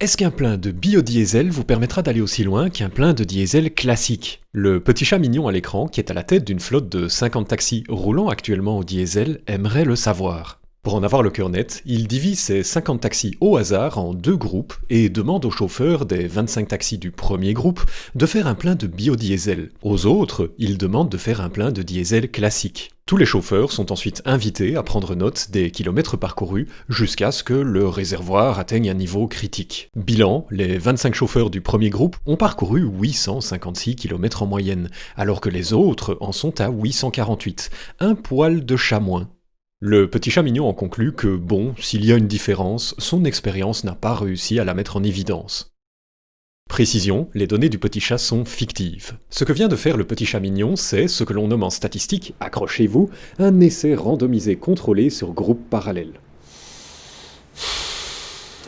Est-ce qu'un plein de biodiesel vous permettra d'aller aussi loin qu'un plein de diesel classique? Le petit chat mignon à l'écran, qui est à la tête d'une flotte de 50 taxis roulant actuellement au diesel, aimerait le savoir. Pour en avoir le cœur net, il divise ses 50 taxis au hasard en deux groupes et demande aux chauffeurs des 25 taxis du premier groupe de faire un plein de biodiesel. Aux autres, il demande de faire un plein de diesel classique. Tous les chauffeurs sont ensuite invités à prendre note des kilomètres parcourus jusqu'à ce que le réservoir atteigne un niveau critique. Bilan, les 25 chauffeurs du premier groupe ont parcouru 856 km en moyenne, alors que les autres en sont à 848, un poil de chat moins. Le petit chat mignon en conclut que, bon, s'il y a une différence, son expérience n'a pas réussi à la mettre en évidence. Précision, les données du petit chat sont fictives. Ce que vient de faire le petit chat mignon, c'est ce que l'on nomme en statistique, accrochez-vous, un essai randomisé contrôlé sur groupe parallèle.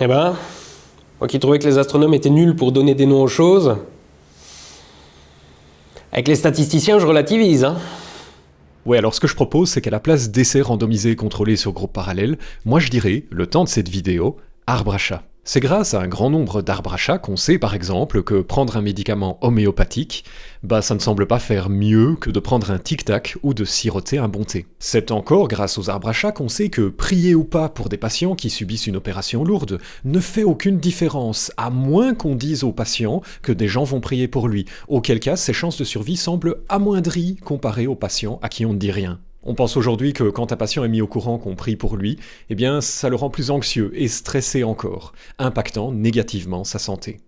Eh ben, moi qui trouvais que les astronomes étaient nuls pour donner des noms aux choses, avec les statisticiens je relativise, hein. Ouais, alors ce que je propose, c'est qu'à la place d'essais randomisés contrôlés sur groupe parallèle, moi je dirais, le temps de cette vidéo, arbre à chat. C'est grâce à un grand nombre d'arbres à chat qu'on sait par exemple que prendre un médicament homéopathique, bah ça ne semble pas faire mieux que de prendre un tic-tac ou de siroter un bon thé. C'est encore grâce aux arbres à chat qu'on sait que prier ou pas pour des patients qui subissent une opération lourde ne fait aucune différence, à moins qu'on dise aux patients que des gens vont prier pour lui, auquel cas ses chances de survie semblent amoindries comparées aux patients à qui on ne dit rien. On pense aujourd'hui que quand un patient est mis au courant qu'on prie pour lui, eh bien ça le rend plus anxieux et stressé encore, impactant négativement sa santé.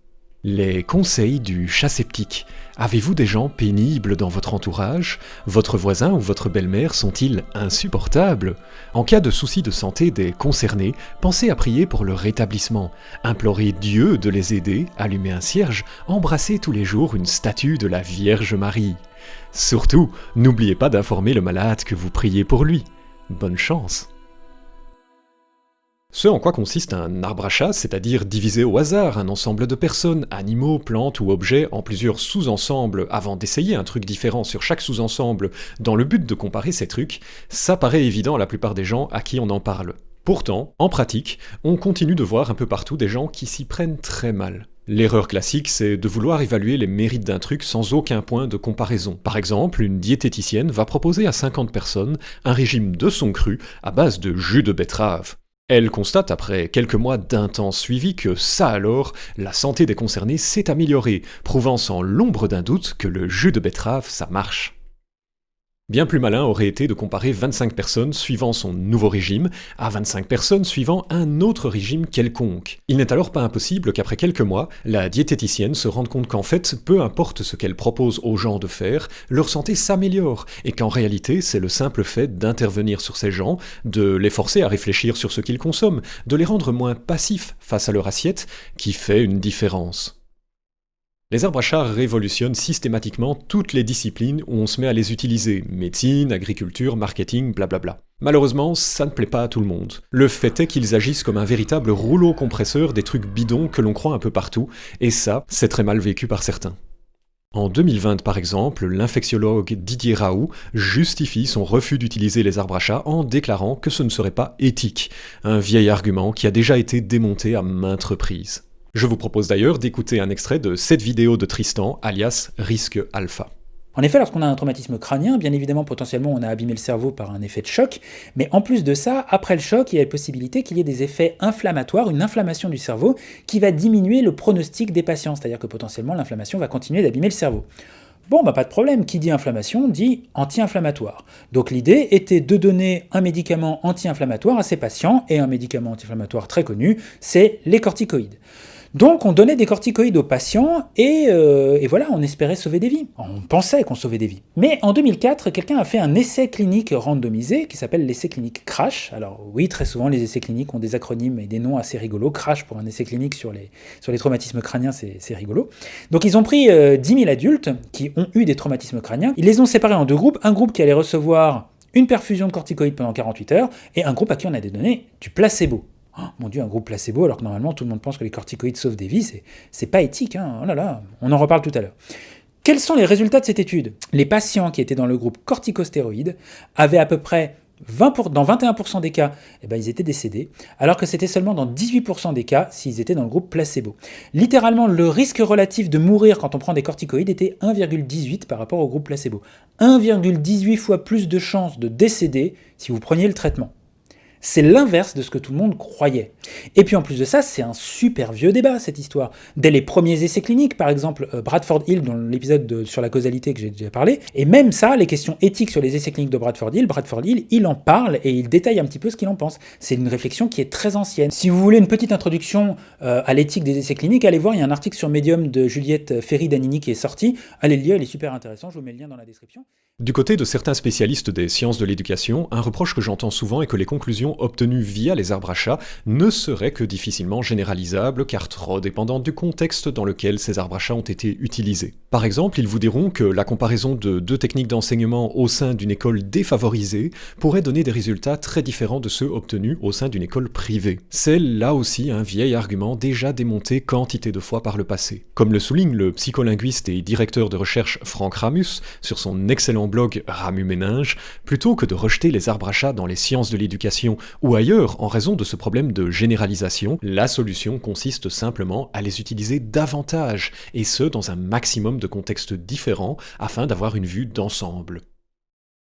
Les conseils du chat sceptique. Avez-vous des gens pénibles dans votre entourage? Votre voisin ou votre belle-mère sont-ils insupportables? En cas de soucis de santé des concernés, pensez à prier pour leur rétablissement. Implorez Dieu de les aider, allumez un cierge, embrassez tous les jours une statue de la Vierge Marie. Surtout, n'oubliez pas d'informer le malade que vous priez pour lui. Bonne chance ce en quoi consiste un arbre à c'est-à-dire diviser au hasard un ensemble de personnes, animaux, plantes ou objets en plusieurs sous-ensembles avant d'essayer un truc différent sur chaque sous-ensemble dans le but de comparer ces trucs, ça paraît évident à la plupart des gens à qui on en parle. Pourtant, en pratique, on continue de voir un peu partout des gens qui s'y prennent très mal. L'erreur classique, c'est de vouloir évaluer les mérites d'un truc sans aucun point de comparaison. Par exemple, une diététicienne va proposer à 50 personnes un régime de son cru à base de jus de betterave. Elle constate après quelques mois d'intense suivi que ça alors, la santé des concernés s'est améliorée, prouvant sans l'ombre d'un doute que le jus de betterave, ça marche. Bien plus malin aurait été de comparer 25 personnes suivant son nouveau régime à 25 personnes suivant un autre régime quelconque. Il n'est alors pas impossible qu'après quelques mois, la diététicienne se rende compte qu'en fait, peu importe ce qu'elle propose aux gens de faire, leur santé s'améliore, et qu'en réalité, c'est le simple fait d'intervenir sur ces gens, de les forcer à réfléchir sur ce qu'ils consomment, de les rendre moins passifs face à leur assiette, qui fait une différence. Les arbres à chars révolutionnent systématiquement toutes les disciplines où on se met à les utiliser, médecine, agriculture, marketing, blablabla. Malheureusement, ça ne plaît pas à tout le monde. Le fait est qu'ils agissent comme un véritable rouleau compresseur des trucs bidons que l'on croit un peu partout, et ça, c'est très mal vécu par certains. En 2020, par exemple, l'infectiologue Didier Raoult justifie son refus d'utiliser les arbres à chat en déclarant que ce ne serait pas éthique, un vieil argument qui a déjà été démonté à maintes reprises. Je vous propose d'ailleurs d'écouter un extrait de cette vidéo de Tristan, alias Risque Alpha. En effet, lorsqu'on a un traumatisme crânien, bien évidemment, potentiellement, on a abîmé le cerveau par un effet de choc, mais en plus de ça, après le choc, il y a la possibilité qu'il y ait des effets inflammatoires, une inflammation du cerveau, qui va diminuer le pronostic des patients, c'est-à-dire que potentiellement, l'inflammation va continuer d'abîmer le cerveau. Bon, bah pas de problème, qui dit inflammation dit anti-inflammatoire. Donc l'idée était de donner un médicament anti-inflammatoire à ces patients, et un médicament anti-inflammatoire très connu, c'est les corticoïdes. Donc on donnait des corticoïdes aux patients euh, et, voilà, on espérait sauver des vies. On pensait qu'on sauvait des vies. Mais en 2004, quelqu'un a fait un essai clinique randomisé qui s'appelle l'essai clinique CRASH. Alors oui, très souvent les essais cliniques ont des acronymes et des noms assez rigolos. CRASH pour un essai clinique sur les, traumatismes crâniens, c'est rigolo. Donc ils ont pris 10 euh, 000 adultes qui ont eu des traumatismes crâniens. Ils les ont séparés en deux groupes. Un groupe qui allait recevoir une perfusion de corticoïdes pendant 48 heures, et un groupe à qui on a donné du placebo. Oh, mon dieu, un groupe placebo, alors que normalement tout le monde pense que les corticoïdes sauvent des vies, c'est pas éthique, hein. oh on en reparle tout à l'heure. Quels sont les résultats de cette étude? Les patients qui étaient dans le groupe corticostéroïdes avaient à peu près 20 dans 21% des cas, eh ben, ils étaient décédés, alors que c'était seulement dans 18% des cas s'ils étaient dans le groupe placebo. Littéralement, le risque relatif de mourir quand on prend des corticoïdes était 1,18 par rapport au groupe placebo. 1,18 fois plus de chances de décéder si vous preniez le traitement. C'est l'inverse de ce que tout le monde croyait. Et puis en plus de ça, c'est un super vieux débat cette histoire. Dès les premiers essais cliniques, par exemple euh, Bradford Hill dans l'épisode sur la causalité que j'ai déjà parlé, et même ça, les questions éthiques sur les essais cliniques de Bradford Hill, Bradford Hill, il en parle et il détaille un petit peu ce qu'il en pense. C'est une réflexion qui est très ancienne. Si vous voulez une petite introduction euh, à l'éthique des essais cliniques, allez voir, il y a un article sur Medium de Juliette Ferry-Danini qui est sorti. Allez le lire, il est super intéressant, je vous mets le lien dans la description. Du côté de certains spécialistes des sciences de l'éducation, un reproche que j'entends souvent est que les conclusions obtenues via les arbres à chat ne seraient que difficilement généralisables car trop dépendantes du contexte dans lequel ces arbres à chat ont été utilisés. Par exemple, ils vous diront que la comparaison de deux techniques d'enseignement au sein d'une école défavorisée pourrait donner des résultats très différents de ceux obtenus au sein d'une école privée. C'est là aussi un vieil argument déjà démonté quantité de fois par le passé. Comme le souligne le psycholinguiste et directeur de recherche Franck Ramus sur son excellent blog Ramu Méninge, plutôt que de rejeter les arbres à chat dans les sciences de l'éducation ou ailleurs en raison de ce problème de généralisation, la solution consiste simplement à les utiliser davantage, et ce dans un maximum de contextes différents afin d'avoir une vue d'ensemble.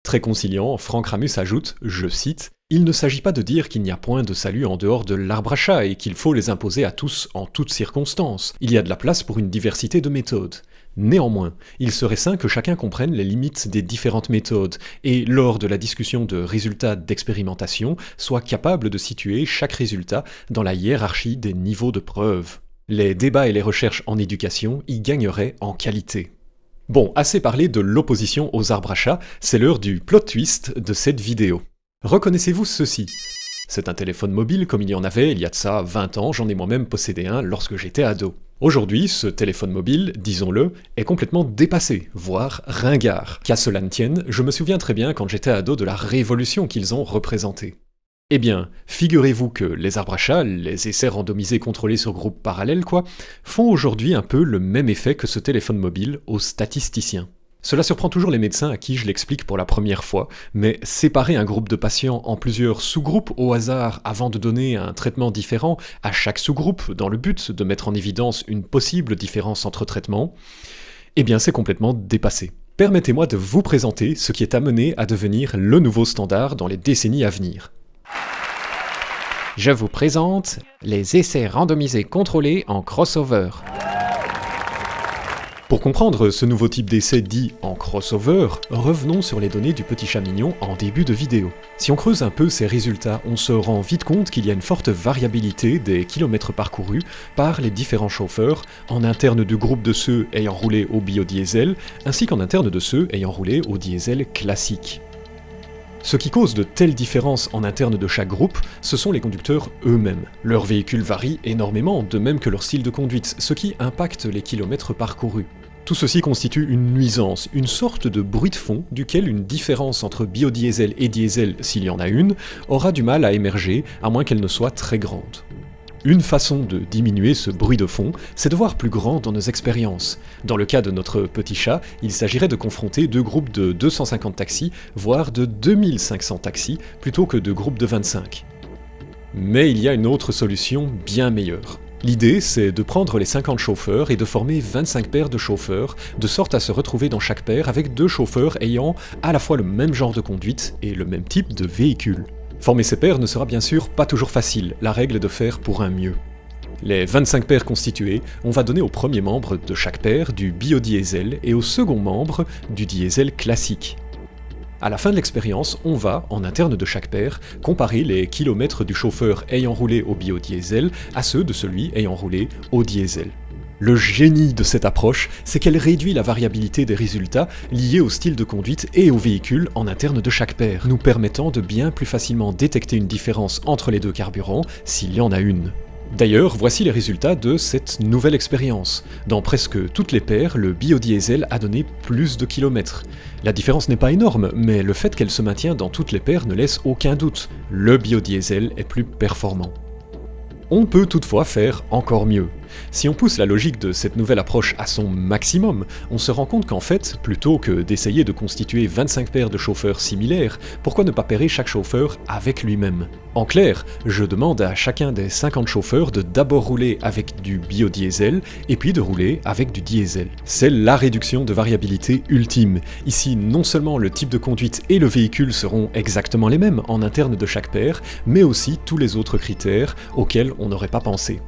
Très conciliant, Franck Ramus ajoute, je cite, Il ne s'agit pas de dire qu'il n'y a point de salut en dehors de l'arbre à chat et qu'il faut les imposer à tous en toutes circonstances. Il y a de la place pour une diversité de méthodes. Néanmoins, il serait sain que chacun comprenne les limites des différentes méthodes et, lors de la discussion de résultats d'expérimentation, soit capable de situer chaque résultat dans la hiérarchie des niveaux de preuve. Les débats et les recherches en éducation y gagneraient en qualité. Bon, assez parlé de l'opposition aux arbres à c'est l'heure du plot twist de cette vidéo. Reconnaissez-vous ceci? C'est un téléphone mobile comme il y en avait il y a de ça 20 ans, j'en ai moi-même possédé un lorsque j'étais ado. Aujourd'hui, ce téléphone mobile, disons-le, est complètement dépassé, voire ringard. Qu'à cela ne tienne, je me souviens très bien quand j'étais ado de la révolution qu'ils ont représentée. Eh bien, figurez-vous que les arbres à les essais randomisés contrôlés sur groupes parallèles quoi, font aujourd'hui un peu le même effet que ce téléphone mobile aux statisticiens. Cela surprend toujours les médecins à qui je l'explique pour la première fois, mais séparer un groupe de patients en plusieurs sous-groupes au hasard avant de donner un traitement différent à chaque sous-groupe dans le but de mettre en évidence une possible différence entre traitements, eh bien c'est complètement dépassé. Permettez-moi de vous présenter ce qui est amené à devenir le nouveau standard dans les décennies à venir. Je vous présente les essais randomisés contrôlés en crossover. Pour comprendre ce nouveau type d'essai dit en crossover, revenons sur les données du petit chat mignon en début de vidéo. Si on creuse un peu ces résultats, on se rend vite compte qu'il y a une forte variabilité des kilomètres parcourus par les différents chauffeurs, en interne du groupe de ceux ayant roulé au biodiesel, ainsi qu'en interne de ceux ayant roulé au diesel classique. Ce qui cause de telles différences en interne de chaque groupe, ce sont les conducteurs eux-mêmes. Leurs véhicules varient énormément, de même que leur style de conduite, ce qui impacte les kilomètres parcourus. Tout ceci constitue une nuisance, une sorte de bruit de fond duquel une différence entre biodiesel et diesel, s'il y en a une, aura du mal à émerger, à moins qu'elle ne soit très grande. Une façon de diminuer ce bruit de fond, c'est de voir plus grand dans nos expériences. Dans le cas de notre petit chat, il s'agirait de confronter deux groupes de 250 taxis, voire de 2500 taxis, plutôt que deux groupes de 25. Mais il y a une autre solution bien meilleure. L'idée, c'est de prendre les 50 chauffeurs et de former 25 paires de chauffeurs, de sorte à se retrouver dans chaque paire avec deux chauffeurs ayant à la fois le même genre de conduite et le même type de véhicule. Former ces paires ne sera bien sûr pas toujours facile, la règle est de faire pour un mieux. Les 25 paires constituées, on va donner au premier membre de chaque paire du biodiesel et au second membre du diesel classique. À la fin de l'expérience, on va, en interne de chaque paire, comparer les kilomètres du chauffeur ayant roulé au biodiesel à ceux de celui ayant roulé au diesel. Le génie de cette approche, c'est qu'elle réduit la variabilité des résultats liés au style de conduite et au véhicule en interne de chaque paire, nous permettant de bien plus facilement détecter une différence entre les deux carburants s'il y en a une. D'ailleurs, voici les résultats de cette nouvelle expérience. Dans presque toutes les paires, le biodiesel a donné plus de kilomètres. La différence n'est pas énorme, mais le fait qu'elle se maintient dans toutes les paires ne laisse aucun doute. Le biodiesel est plus performant. On peut toutefois faire encore mieux. Si on pousse la logique de cette nouvelle approche à son maximum, on se rend compte qu'en fait, plutôt que d'essayer de constituer 25 paires de chauffeurs similaires, pourquoi ne pas pairer chaque chauffeur avec lui-même? En clair, je demande à chacun des 50 chauffeurs de d'abord rouler avec du biodiesel et puis de rouler avec du diesel. C'est la réduction de variabilité ultime. Ici, non seulement le type de conduite et le véhicule seront exactement les mêmes en interne de chaque paire, mais aussi tous les autres critères auxquels on n'aurait pas pensé.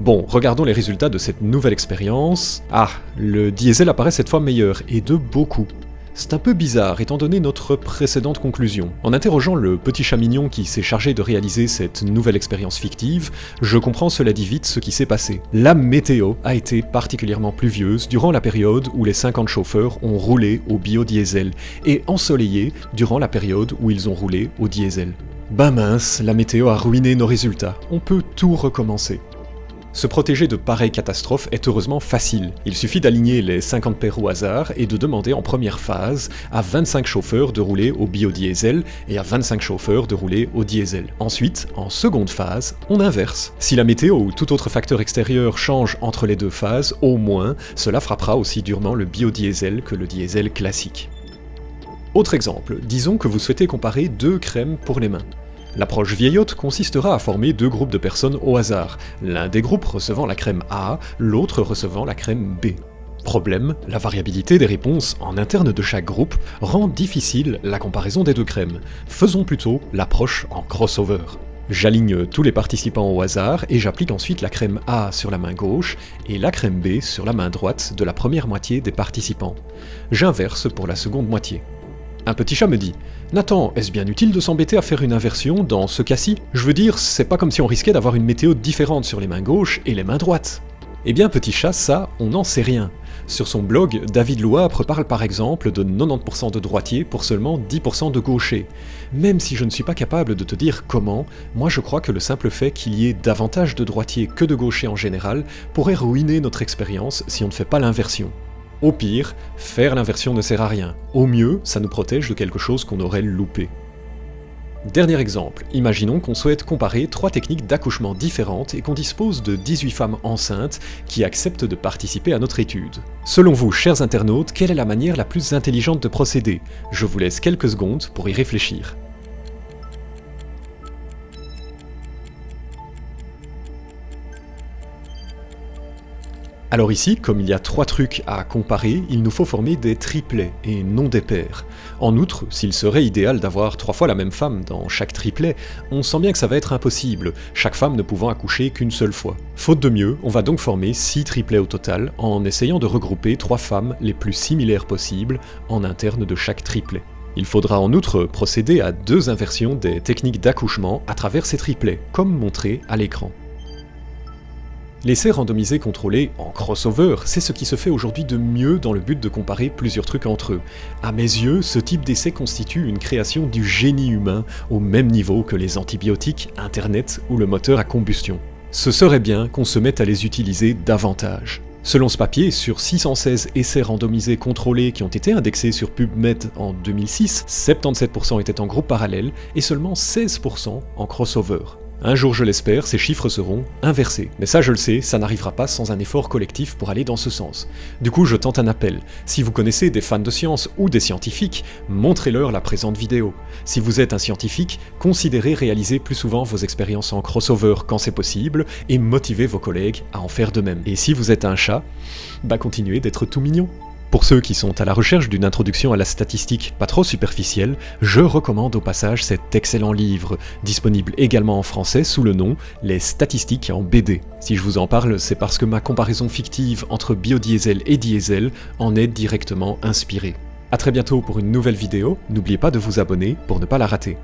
Bon, regardons les résultats de cette nouvelle expérience. Ah, le diesel apparaît cette fois meilleur, et de beaucoup. C'est un peu bizarre étant donné notre précédente conclusion. En interrogeant le petit chat mignon qui s'est chargé de réaliser cette nouvelle expérience fictive, je comprends cela dit vite ce qui s'est passé. La météo a été particulièrement pluvieuse durant la période où les 50 chauffeurs ont roulé au biodiesel, et ensoleillée durant la période où ils ont roulé au diesel. Ben mince, la météo a ruiné nos résultats. On peut tout recommencer. Se protéger de pareilles catastrophes est heureusement facile. Il suffit d'aligner les 50 paires au hasard et de demander en première phase à 25 chauffeurs de rouler au biodiesel et à 25 chauffeurs de rouler au diesel. Ensuite, en seconde phase, on inverse. Si la météo ou tout autre facteur extérieur change entre les deux phases, au moins, cela frappera aussi durement le biodiesel que le diesel classique. Autre exemple, disons que vous souhaitez comparer deux crèmes pour les mains. L'approche vieillotte consistera à former deux groupes de personnes au hasard, l'un des groupes recevant la crème A, l'autre recevant la crème B. Problème, la variabilité des réponses en interne de chaque groupe rend difficile la comparaison des deux crèmes. Faisons plutôt l'approche en crossover. J'aligne tous les participants au hasard et j'applique ensuite la crème A sur la main gauche et la crème B sur la main droite de la première moitié des participants. J'inverse pour la seconde moitié. Un petit chat me dit Nathan, est-ce bien utile de s'embêter à faire une inversion dans ce cas-ci? Je veux dire, c'est pas comme si on risquait d'avoir une météo différente sur les mains gauches et les mains droites. Eh bien, petit chat, ça, on n'en sait rien. Sur son blog, David Louapre parle par exemple de 90% de droitiers pour seulement 10% de gauchers. Même si je ne suis pas capable de te dire comment, moi je crois que le simple fait qu'il y ait davantage de droitiers que de gauchers en général pourrait ruiner notre expérience si on ne fait pas l'inversion. Au pire, faire l'inversion ne sert à rien. Au mieux, ça nous protège de quelque chose qu'on aurait loupé. Dernier exemple, imaginons qu'on souhaite comparer trois techniques d'accouchement différentes et qu'on dispose de 18 femmes enceintes qui acceptent de participer à notre étude. Selon vous, chers internautes, quelle est la manière la plus intelligente de procéder? Je vous laisse quelques secondes pour y réfléchir. Alors ici, comme il y a trois trucs à comparer, il nous faut former des triplets et non des paires. En outre, s'il serait idéal d'avoir trois fois la même femme dans chaque triplet, on sent bien que ça va être impossible, chaque femme ne pouvant accoucher qu'une seule fois. Faute de mieux, on va donc former six triplets au total, en essayant de regrouper trois femmes les plus similaires possibles en interne de chaque triplet. Il faudra en outre procéder à deux inversions des techniques d'accouchement à travers ces triplets, comme montré à l'écran. L'essai randomisé contrôlé en crossover, c'est ce qui se fait aujourd'hui de mieux dans le but de comparer plusieurs trucs entre eux. À mes yeux, ce type d'essai constitue une création du génie humain au même niveau que les antibiotiques, Internet ou le moteur à combustion. Ce serait bien qu'on se mette à les utiliser davantage. Selon ce papier, sur 616 essais randomisés contrôlés qui ont été indexés sur PubMed en 2006, 77% étaient en groupe parallèle et seulement 16% en crossover. Un jour, je l'espère, ces chiffres seront inversés. Mais ça, je le sais, ça n'arrivera pas sans un effort collectif pour aller dans ce sens. Du coup, je tente un appel. Si vous connaissez des fans de science ou des scientifiques, montrez-leur la présente vidéo. Si vous êtes un scientifique, considérez réaliser plus souvent vos expériences en crossover quand c'est possible, et motivez vos collègues à en faire de même. Et si vous êtes un chat, bah continuez d'être tout mignon. Pour ceux qui sont à la recherche d'une introduction à la statistique pas trop superficielle, je recommande au passage cet excellent livre, disponible également en français sous le nom Les statistiques en BD. Si je vous en parle, c'est parce que ma comparaison fictive entre biodiesel et diesel en est directement inspirée. A très bientôt pour une nouvelle vidéo, n'oubliez pas de vous abonner pour ne pas la rater.